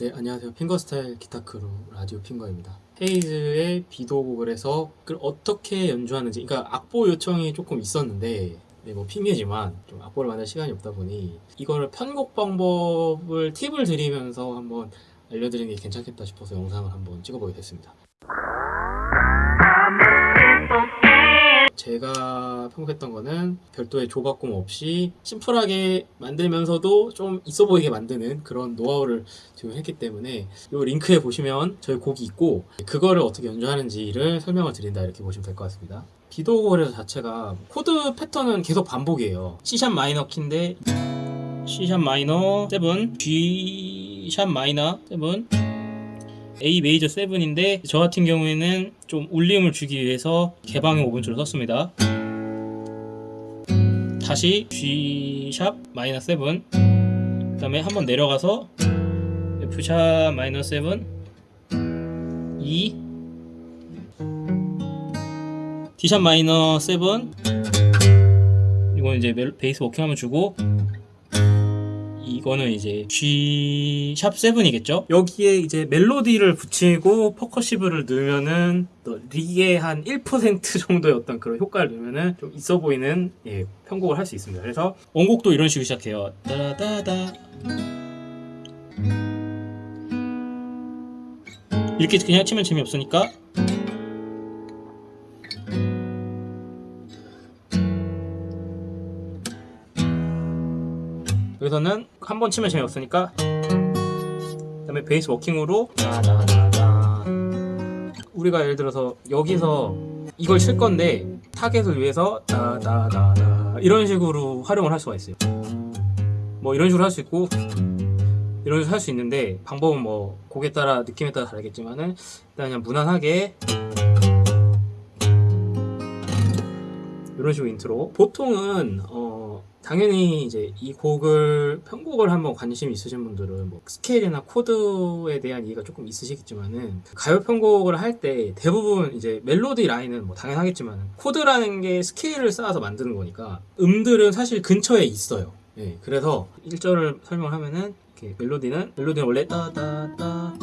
네, 안녕하세요. 핑거스타일 기타크루 라디오 핑거입니다. 헤이즈의 비도 곡을 해서 그걸 어떻게 연주하는지, 그러니까 악보 요청이 조금 있었는데, 네, 뭐 핑계지만 좀 악보를 만들 시간이 없다 보니 이거를 편곡 방법을 팁을 드리면서 한번 알려드리는 게 괜찮겠다 싶어서 영상을 한번 찍어보게 됐습니다. 제가 편곡했던 거는 별도의 조각공 없이 심플하게 만들면서도 좀 있어 보이게 만드는 그런 노하우를 지금 했기 때문에 이 링크에 보시면 저희 곡이 있고 그거를 어떻게 연주하는지를 설명을 드린다 이렇게 보시면 될 것 같습니다. 비도 오고 그래서 자체가 코드 패턴은 계속 반복이에요. C sharp 마이너 키인데 C sharp 마이너 7, G sharp 마이너 7, A 메이저 7인데 저 같은 경우에는 좀 울림을 주기 위해서 개방현 5번 줄을 썼습니다. 다시 G sharp 마이너 7 그다음에 한번 내려가서 F 샵 마이너 7 E. D 샵 마이너 7 이건 이제 멜- 베이스 워킹하면 주고 이거는 이제 G 샵 7이겠죠? 여기에 이제 멜로디를 붙이고 퍼커시브를 넣으면은 또 릭의 한 1% 정도의 어떤 그런 효과를 넣으면은 좀 있어 보이는 예, 편곡을 할 수 있습니다. 그래서 원곡도 이런 식으로 시작해요. 따라다다 이렇게 그냥 치면 재미없으니까 여기서는 한 번 치면 재미없으니까 그 다음에 베이스 워킹으로. 우리가 예를 들어서 여기서 이걸 칠 건데 타겟을 위해서 이런 식으로 활용을 할 수가 있어요. 뭐 이런 식으로 할 수 있고 이런 식으로 할 수 있는데 방법은 뭐 곡에 따라 느낌에 따라 다르겠지만은 일단 그냥 무난하게 이런 식으로 인트로 보통은 어 당연히 이제 이 곡을 편곡을 한번 관심 있으신 분들은 뭐 스케일이나 코드에 대한 이해가 조금 있으시겠지만은 가요 편곡을 할 때 대부분 이제 멜로디 라인은 뭐 당연하겠지만 코드라는 게 스케일을 쌓아서 만드는 거니까 음들은 사실 근처에 있어요. 예, 그래서 1절을 설명하면은 이렇게 멜로디는 멜로디는 원래 따다따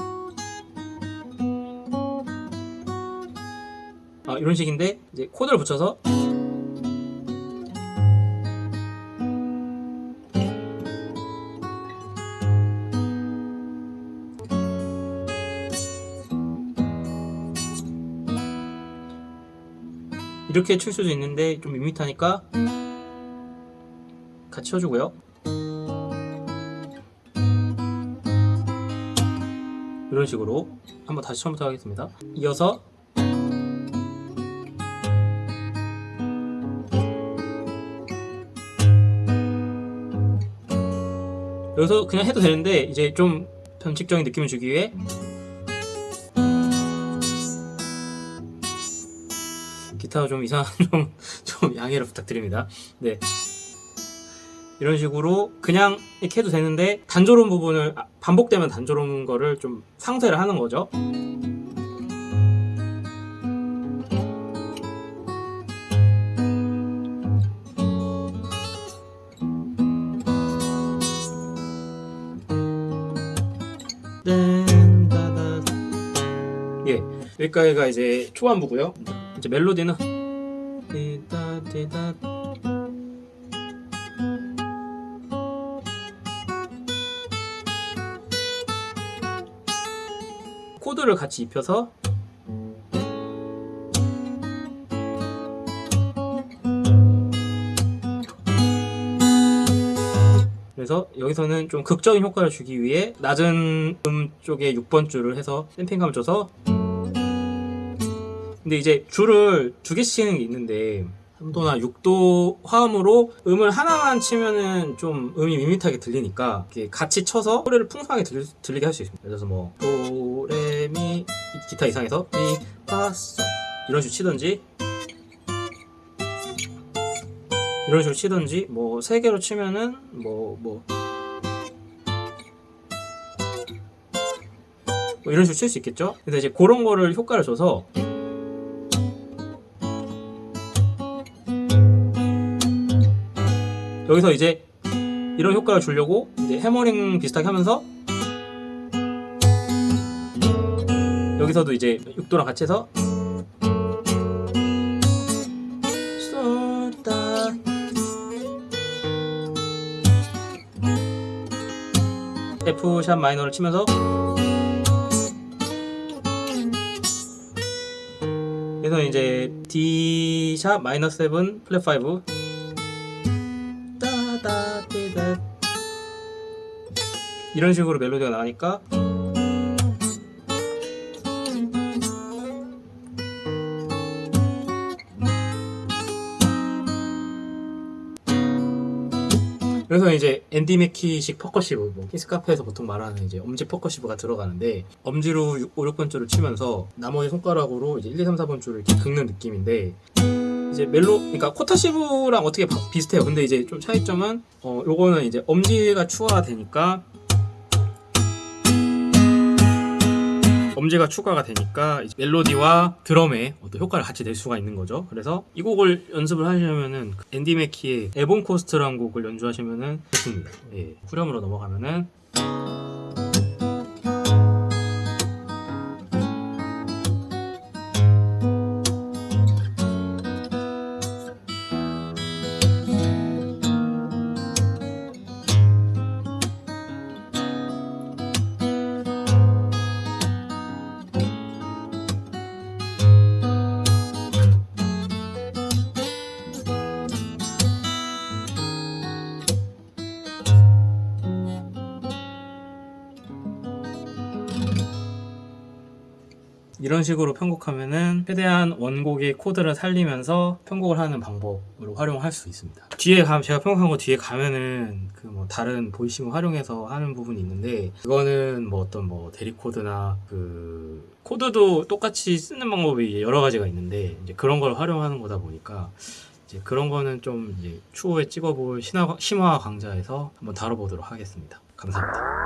아 이런 식인데 이제 코드를 붙여서 이렇게 칠 수도 있는데 좀 밋밋하니까 같이 쳐주고요. 이런 식으로 한번 다시 처음부터 하겠습니다. 이어서 여기서 그냥 해도 되는데 이제 좀 변칙적인 느낌을 주기 위해 기타가 좀 이상한 좀, 좀 양해를 부탁드립니다. 네. 이런 식으로 그냥 이렇게 해도 되는데 단조로운 부분을 아, 반복되면 단조로운 거를 좀 상쇄를 하는 거죠. 예, 여기까지가 이제 초반부고요. 이제 멜로디는 띠다 코드를 같이 입혀서 그래서 여기서는 좀 극적인 효과를 주기 위해 낮은 음 쪽에 6번 줄을 해서 댐핑감을 줘서 근데 이제 줄을 두 개씩 있는데 3도나 6도 화음으로 음을 하나만 치면은 좀 음이 밋밋하게 들리니까 이렇게 같이 쳐서 소리를 풍성하게 들, 들리게 할 수 있습니다. 그래서 뭐 도레미 기타 이상에서 미 파솔 이런 식으로 치든지 이런 식으로 치든지 뭐 세 개로 치면은 뭐뭐뭐 이런 식으로 칠 수 있겠죠? 근데 이제 그런 거를 효과를 줘서 여기서 이제 이런 효과를 주려고 이제 해머링 비슷하게 하면서 여기서도 이제 6도랑 같이 해서 F 샵 마이너를 치면서 그래서 이제 D 샵 마이너 7 플랫 5 이런 식으로 멜로디가 나가니까 그래서 이제 앤디 맥키식 percussive, 뭐 키스카페에서 보통 말하는 이제 엄지 percussive가 들어가는데 엄지로 5, 6번 줄을 치면서 나머지 손가락으로 이제 1, 2, 3, 4번 줄을 이렇게 긁는 느낌인데 이제 멜로, 그러니까 percussive랑 어떻게 바- 비슷해요. 근데 이제 좀 차이점은 어 요거는 이제 엄지가 추가가 되니까 엄지가 추가가 되니까 멜로디와 드럼의 어떤 효과를 같이 낼 수가 있는 거죠. 그래서 이 곡을 연습을 하시려면은 그 앤디 맥키의 Ebon Coast라는 곡을 연주하시면은 좋습니다. 예. 후렴으로 넘어가면은 이런 식으로 편곡하면은 최대한 원곡의 코드를 살리면서 편곡을 하는 방법으로 활용할 수 있습니다. 뒤에 가 제가 편곡한 거 뒤에 가면은 그 뭐 다른 보이싱을 활용해서 하는 부분이 있는데 그거는 뭐 어떤 뭐 대리 코드나 그 코드도 똑같이 쓰는 방법이 여러 가지가 있는데 이제 그런 걸 활용하는 거다 보니까 이제 그런 거는 좀 이제 추후에 찍어볼 심화 강좌에서 한번 다뤄보도록 하겠습니다. 감사합니다.